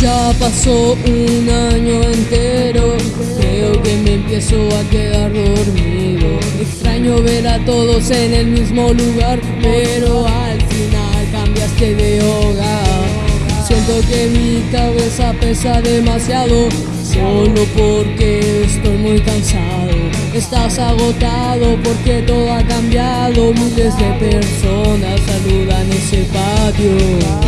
Ya pasó un año entero, que me empiezo a quedar dormido. Extraño ver a todos en el mismo lugar, pero al final cambiaste de hogar. Siento que mi cabeza pesa demasiado, solo porque estoy muy cansado. Estás agotado porque todo ha cambiado, miles de personas saludan ese patio.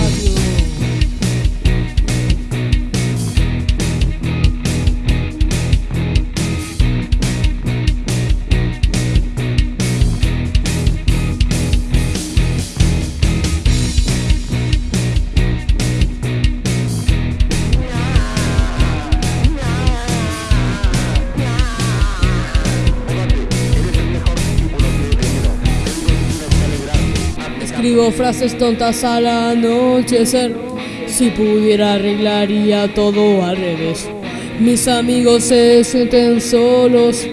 Escribo frases tontas al anochecer. Si pudiera arreglaría todo al revés. Mis amigos se sienten solos.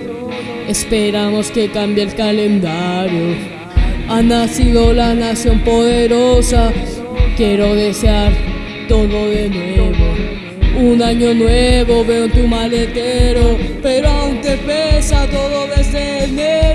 Esperamos que cambie el calendario. Ha nacido la nación poderosa. Quiero desear todo de nuevo. Un año nuevo veo en tu maletero, pero aún te pesa todo desde enero.